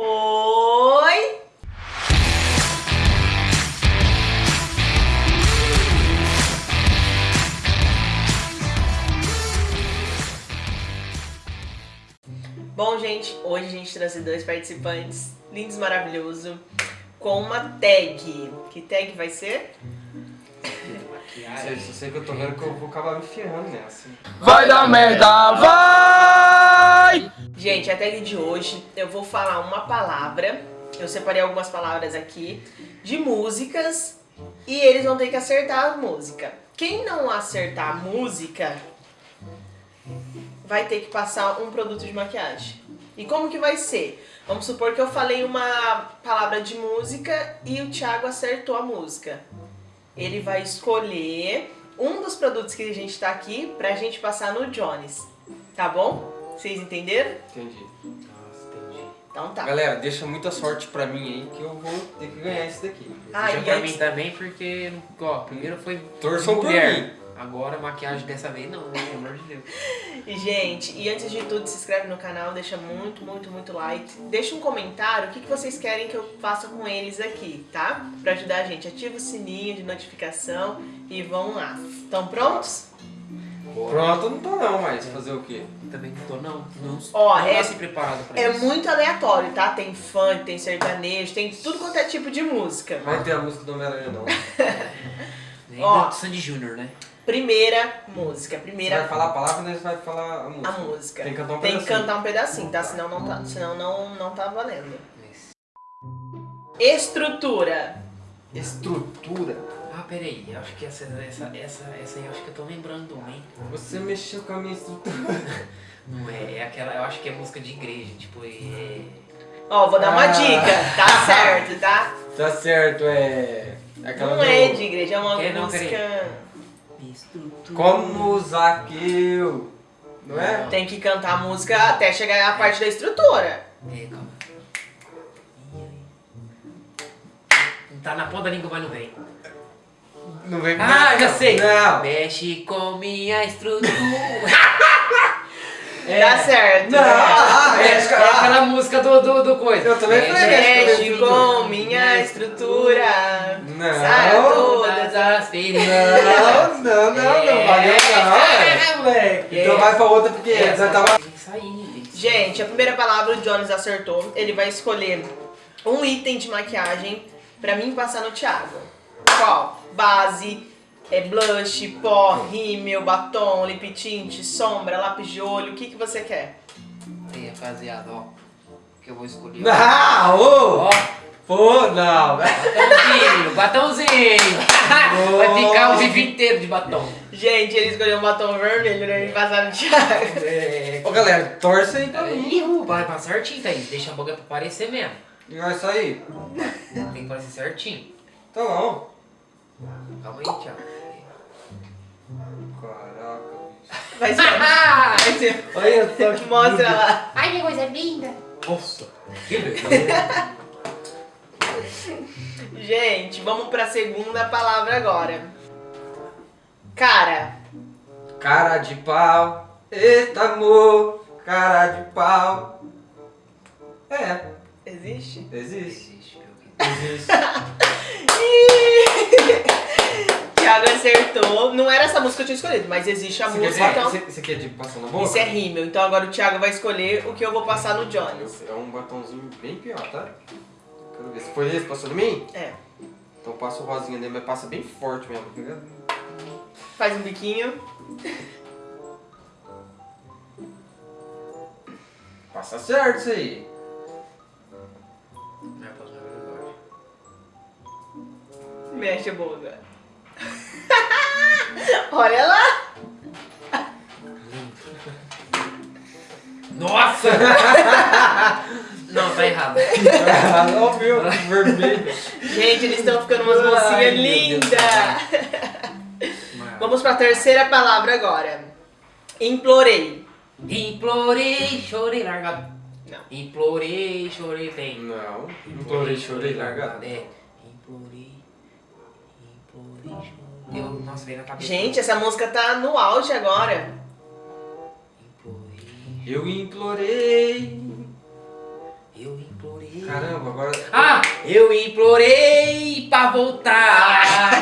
Oi! Bom, gente, hoje a gente trouxe dois participantes lindos, maravilhosos, com uma tag. Que tag vai ser? Sei, só sei que eu tô vendo que eu vou acabar me ferrando nessa. Vai dar merda, vai! Gente, a tag de hoje eu vou falar uma palavra. Eu separei algumas palavras aqui de músicas e eles vão ter que acertar a música. Quem não acertar a música vai ter que passar um produto de maquiagem. E como que vai ser? Vamos supor que eu falei uma palavra de música e o Thiago acertou a música. Ele vai escolher um dos produtos que a gente tá aqui pra gente passar no Jones. Tá bom? Vocês entenderam? Entendi. Nossa, entendi. Então tá. Galera, deixa muita sorte pra mim aí que eu vou ter que ganhar esse daqui. Ah, Deixa pra antes- mim também, porque, ó, primeiro foi Torçam por mulher. mim. Agora maquiagem dessa vez não, né? Pelo amor de Deus. E, gente, e antes de tudo, se inscreve no canal, deixa muito, muito, muito like. Deixa um comentário o que, que vocês querem que eu faça com eles aqui, tá? Pra ajudar a gente. Ativa o sininho de notificação e vão lá. Estão prontos? Pronto, eu não tô não, mas fazer o quê? Também não tô, não. Não, Ó, não é- nasci preparado pra É isso. muito aleatório, tá? Tem funk, tem sertanejo, tem tudo quanto é tipo de música. Vai ter a música do Homem-Aranha não. Nem Ó. do Sandy Júnior, né? Primeira música, Você primeira vai falar a palavra, nós vai falar a música. a música. Tem que cantar um Tem que pedacinho. cantar um pedacinho, tá? Senão não tá, senão não, não tá valendo. Estrutura. Estrutura. Ah, peraí. Eu acho que essa, essa, essa, essa aí eu acho que eu tô lembrando, hein? Você mexeu com a minha estrutura. Não é, é aquela, eu acho que é música de igreja, tipo, é... Ó, vou dar uma Ah. dica, tá certo, tá? Tá certo, é... Aquela Não do... é de igreja, é uma É, não, música. Estrutura. Como Zaqueu. Não é? Não. Tem que cantar a música até chegar a parte da estrutura. É, calma. Tá na ponta da língua, mas não vem. Não vem Ah, já sei! Não. Mexe com minha estrutura. Tá certo. Não, ah, É, mexe com- é aquela música do, do, do coisa. Eu também falei Mexe Mexe com minha estrutura. Não. Sai todas as feridas. Não, não, não, não valeu não, É, moleque. Então vai pra outra porque É, já tava... Gente, a primeira palavra o Jones acertou. Ele vai escolher um item de maquiagem pra mim passar no Thiago. Qual? Base, é blush, pó, rímel, batom, lip tint, sombra, lápis de olho. O que, que você quer? Aí, rapaziada, ó. Que eu vou escolher. Ah, ô! Ó, Pô, não. batomzinho, batomzinho. Vai ficar o vídeo inteiro de batom. Gente, ele escolheu um batom vermelho pra mim passar no Thiago. É. Ô galera, torce aí pra mim. Ih, vai passar certinho, Thaís. Deixa a boca pra parecer mesmo. E vai sair? Tem que parecer certinho. Tá bom. Calma aí, Thiago. Caraca, bicho. Vai ser. Vai ser. Olha só que Mostra lá. Ai, que coisa linda! Nossa. Que beleza. Gente, vamos pra segunda palavra agora. Cara. Cara de pau. Eita amor. Cara de pau. É, Existe? existe. Existe. Thiago acertou. Não era essa música que eu tinha escolhido, mas existe a Você música, quer, então. você, você quer de passar na boca? Isso é rímel. Então agora o Thiago vai escolher o que eu vou passar no Jones. É um batomzinho bem pior, tá? Quero ver. Se foi esse, passou em mim? É. Então passa o rosinha dele, mas passa bem forte mesmo. tá ligado? Faz um biquinho. Passa certo isso aí. Mexe a boca. Olha lá. Nossa! Não, tá errado. Ah, não viu? Vermelho. Gente, eles estão ficando umas mocinhas meu lindas. Vamos pra terceira palavra agora. Implorei. Implorei, chorei, largado. Não. Implorei, chorei, tem. Não. Implorei, chorei, largado. É. Eu, nossa, veio na cabeça. Gente, essa música tá no auge agora. Eu implorei. eu implorei. Caramba, agora. Ah, eu implorei pra voltar.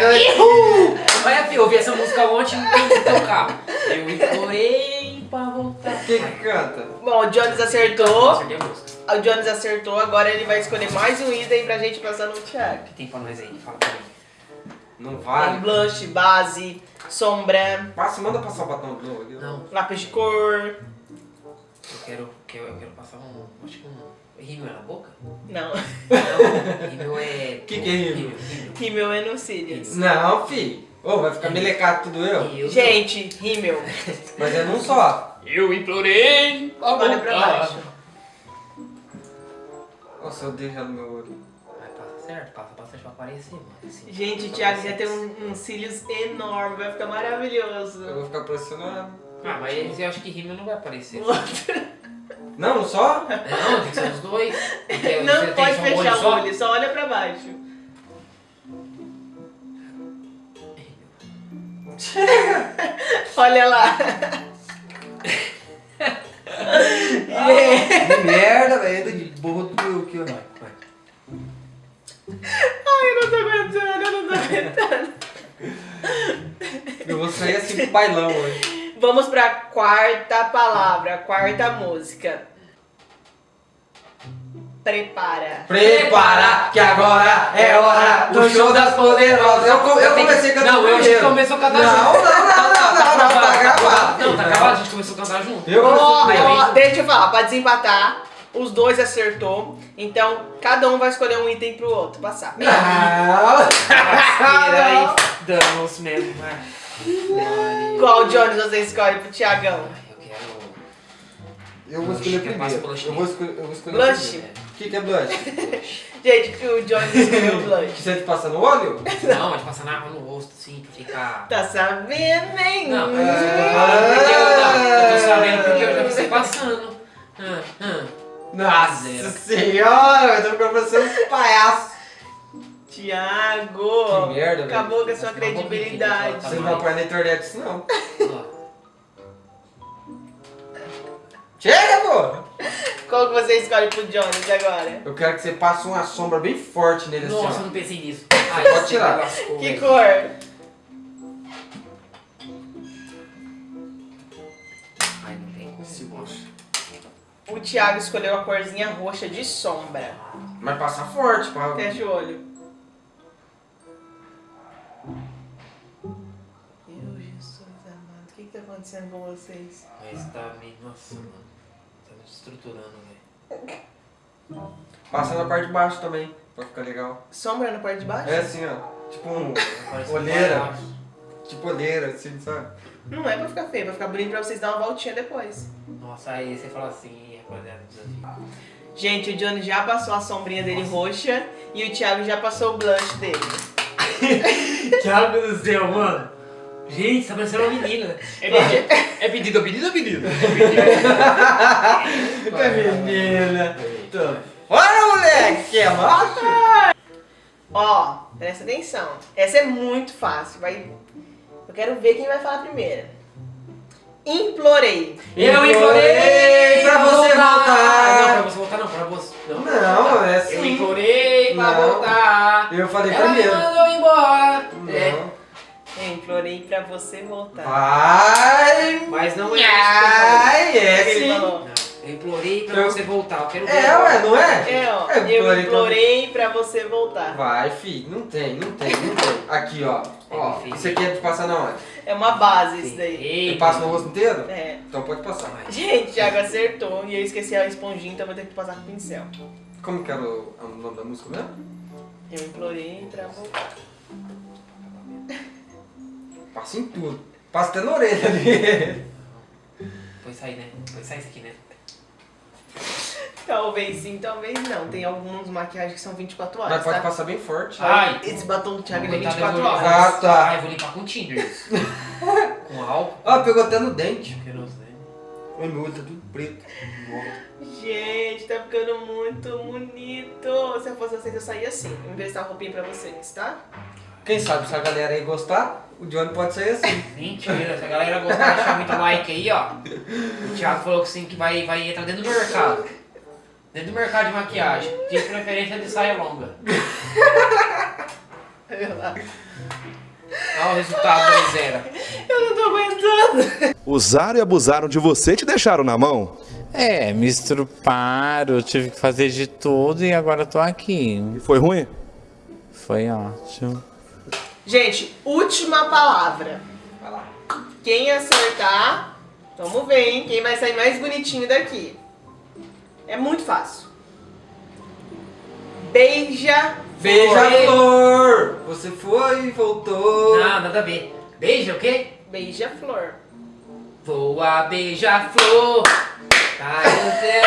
Ihu! Olha, filho, eu ouvi essa música ontem no teu carro. Eu implorei pra voltar. Quem que canta? Bom, o Jones acertou. Acertei a música. O Jones acertou, agora ele vai escolher mais um item pra gente passar no Thiago. O que tem pra nós aí? Fala pra mim. Não Tem vale. blush, base, sombra, Passa, manda passar o batom do aqui. Não, lápis de cor. eu quero, quero, eu quero passar um. Acho que um. Rímel na boca? Não, Não, rímel é. Que que é rímel? rímel. é no cílios. Não, fi. Ô, vai ficar melecado tudo eu. Eu Gente, rímel. Mas é num só. Eu implorei Olha pra baixo. Nossa, eu ela no meu olho. Vai, passa certo, passa bastante pra aparecer, mano. Assim, Gente, o Thiago já tem um, um cílios enorme, vai ficar Eu maravilhoso. vou ficar pressionado. Ah, mas eu acho que rímel não vai aparecer. Não, só? Não, tem que ser os dois. Porque Não pode só um fechar o olho, só olha pra baixo. Olha lá. Que merda, velho. Burro do ó. Vai, vai. Ai, eu não tô aguentando, eu não tô aguentando. Eu vou sair assim pro bailão hoje. Vamos pra quarta palavra, quarta música. Prepara. Prepara, que agora é hora do show das poderosas. Eu, eu comecei cantando Não, eu a gente primeiro. começou a cantar Não, junto. não, não, não, não, não, tá gravado. Não, tá gravado, a gente começou a cantar junto. Eu ó, primeiro. deixa eu falar, pra desempatar, os dois acertou. Então, cada um vai escolher um item pro outro passar. Não. Parceira, damos mesmo. Maria. Qual Jones você escolhe pro Tiagão? Eu quero. Eu vou escolher Blush, que passa primeiro. blush Eu vou escolher, eu vou escolher Blush? O que, que é blush? Gente, o Jones escolheu blush. você te passa no olho? Não, mas passar na água no rosto, assim, pra ficar. Tá sabendo, hein? Não, mas Ah. eu não, eu tô sabendo porque eu já você passando. Ah, ah. Nossa Zero. senhora, eu tô ficando parecendo um palhaço. Tiago, Que merda, velho. acabou com a sua credibilidade. mentir, Você não vai pôr na internet isso não. Chega, pô! Qual que você escolhe pro Jones agora? Eu quero que você passe uma sombra bem forte nele Nossa, eu assim, não pensei nisso. pode tirar. Que cor? O Thiago escolheu a corzinha roxa de sombra. Mas passa forte, pra... Fecha o olho. Meu Jesus amado, o que, que tá acontecendo com vocês? Mas tá meio. Nossa, mano. Tá me estruturando, velho. Passa na parte de baixo também, pra ficar legal. Sombra na parte de baixo? É assim, ó. Tipo um... Olheira. Tipo olheira, assim, sabe? Não é pra ficar feio, é pra ficar bonito pra vocês dar uma voltinha depois. Nossa, aí você fala assim, rapaziada. Gente, o Johnny já passou a sombrinha dele roxa e o Thiago já passou o blush dele. Thiago do céu, mano. Gente, tá parecendo uma menina. É pedido, é pedido, é pedido, é pedido. Que menina. Olha, moleque, é macho? Ó, presta atenção. Essa é muito fácil. Vai... Eu quero ver quem vai falar primeiro. Implorei. Eu implorei pra você voltar. Não, pra você voltar não, pra você. Não, Não, é assim. Eu implorei pra Não. voltar. Eu falei Ela me mandou embora. É. Não. Eu implorei pra você voltar. Vai! Mas não é Ai, é ele sim. Não, eu implorei pra Eu- você voltar. Eu quero ver. É, ué, não é? É, ó. Eu Eu implorei implorei pra você voltar. Vai, fi. Não tem, não tem, não tem. Aqui, ó. Ó, É, isso aqui é de passar na onde? É uma base isso daí. Eu passo no rosto inteiro? É. Então pode passar. Gente, Thiago acertou e eu esqueci a esponjinha, então vou ter que passar com o pincel. Como que era o, o nome da música mesmo? Eu implorei pra voltar. Passa em tudo. Passa até na orelha ali. Foi sair, né? Foi sair isso aqui, né? Talvez sim, talvez não. Tem alguns maquiagens que são 24 Mas horas, pode tá? passar bem forte. Ai. Esse batom do Thiago ele é Coitado, 24 eu vou horas. Ah, tá. Ai, vou limpar com Tinder isso. com álcool. Ó, pegou até no dente. O meu olho tá tudo preto. Gente, tá ficando muito bonito. Se eu fosse vocês, eu saía assim. Eu vou emprestar uma roupinha pra vocês, tá? Quem sabe se a galera aí gostar, o Johnny pode ser assim. Mentira, se a galera gostar, deixar muito like aí, ó. O Thiago falou que sim, que vai, vai entrar dentro do mercado. Dentro do mercado de maquiagem. De preferência de saia longa. Olha o resultado da zero. Eu não tô aguentando. Usaram e abusaram de você e te deixaram na mão. É, me estruparam, tive que fazer de tudo e agora tô aqui. E foi ruim? Foi ótimo. Gente, última palavra. Vai lá. Quem acertar, vamos ver, hein? Quem vai sair mais bonitinho daqui. É muito fácil. Beija. Beija-flor! Você foi e voltou. Não, nada a ver. Beija o quê? Beija-flor. Voa, beija-flor. Tá no céu,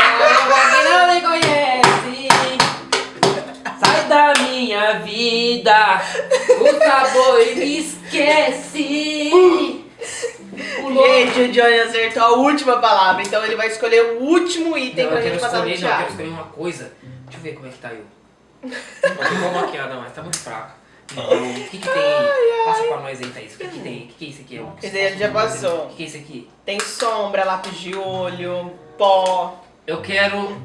não me conhece. Sai da minha vida. O sabor me esquece. Gente, o Johnny acertou a última palavra, então ele vai escolher o último item Não, pra eu quero gente passar no escolher, não, eu quero escolher uma coisa. Deixa eu ver como é que tá eu. Não vou maquiar, não, mas tá muito fraco. O que que tem aí? Passa pra nós aí, Thaís. O que que tem? O que que é isso aqui? É um- Esse aí já passou. O que que é isso aqui? Tem sombra, lápis de olho, pó. Eu quero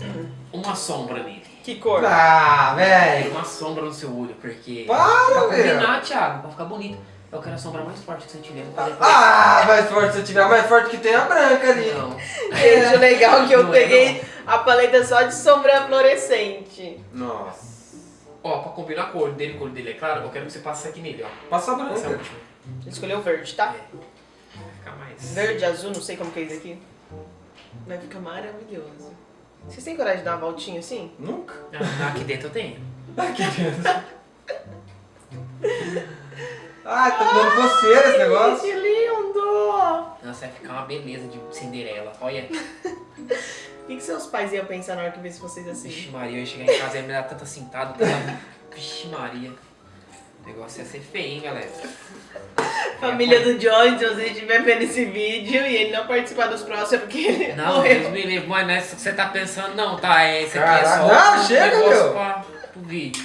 uma sombra nele. Que cor? Ah, velho. Uma sombra no seu olho, porque... Para, Pra velho. combinar, Thiago, pra ficar bonito. Eu quero a sombra mais forte que você tiver. Ah, mais forte se tiver mais forte que tem a branca ali. Não. Gente, o legal é que eu Não é, peguei a paleta só de sombra fluorescente. Nossa. Ó, pra combinar a cor dele, a cor dele é claro, eu quero que você passe isso aqui nele, ó. Passa a Essa é a branca. última. Escolheu verde, tá? Vai ficar mais... Verde, azul, não sei como que é isso aqui. Vai ficar maravilhoso. Vocês têm coragem de dar uma voltinha assim? Nunca. Ah, aqui dentro eu tenho. Aqui dentro. Ah, tá dando coceira esse negócio. Que lindo! Nossa, vai ficar uma beleza de Cinderela. Olha. O que, que seus pais iam pensar na hora que vissem vocês assim? Vixe Maria, eu ia chegar em casa e ia me dar tanta cintada. Tanta... Vixe Maria. O negócio ia ser feio, hein, galera. Família do Johnny, se você estiver vendo esse vídeo e ele não participar dos próximos é porque ele Não, morreu. Deus me livre, mas não é isso que você tá pensando, não, tá? É, esse aqui é só não, um chega, negócio meu. pra, pro vídeo.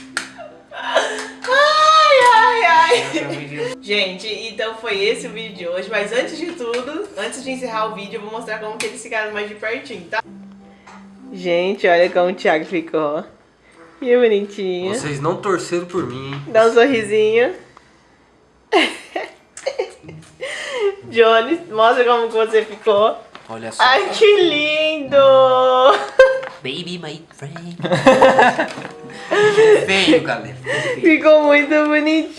Ai. Gente, então foi esse o vídeo de hoje, mas antes de tudo, antes de encerrar o vídeo, eu vou mostrar como que eles ficaram mais de pertinho, tá? Gente, olha como o Thiago ficou. Que bonitinho. Vocês não torceram por mim, hein? Dá um sorrisinho. Johnny, mostra como que você ficou. Olha só. Ai, que lindo! Baby, my friend. Feio, galera. Ficou muito bonitinhos!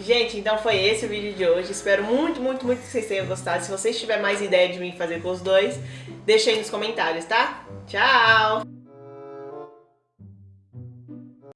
Gente, então foi esse o vídeo de hoje. Espero muito, muito, muito que vocês tenham gostado. Se vocês tiverem mais ideia de mim fazer com os dois, deixa aí nos comentários, tá? Tchau!